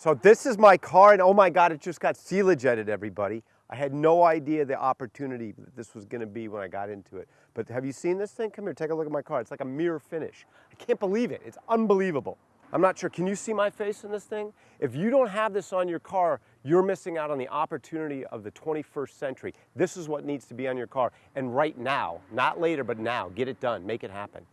So this is my car, and oh my God, it just got Sealer-jetted, everybody. I had no idea the opportunity that this was gonna be when I got into it. But have you seen this thing? Come here, take a look at my car. It's like a mirror finish. I can't believe it. It's unbelievable. I'm not sure, can you see my face in this thing? If you don't have this on your car, you're missing out on the opportunity of the 21st century. This is what needs to be on your car. And right now, not later, but now, get it done, make it happen.